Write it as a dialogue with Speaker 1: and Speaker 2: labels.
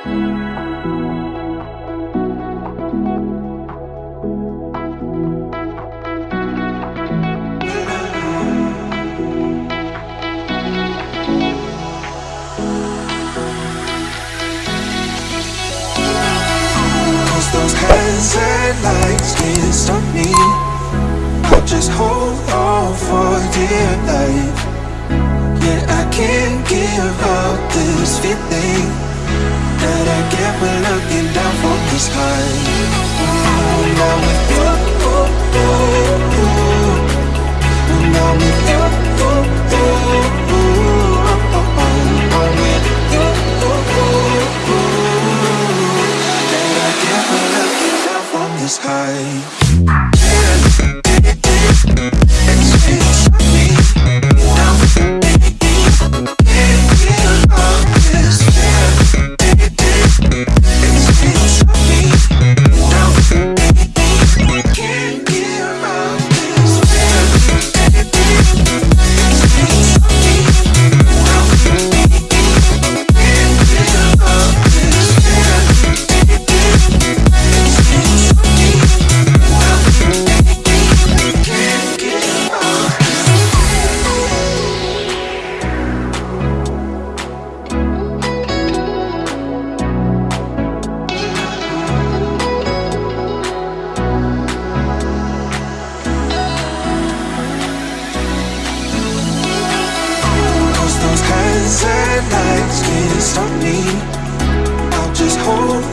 Speaker 1: Those hazard can't stop me. I'll just hold on for dear life. Yeah, I can't give up this feeling That I get when looking down from this high When I'm with you, I'm with you. I'm with you. That I looking down from this high hazard lights can't stop me. I'll just hold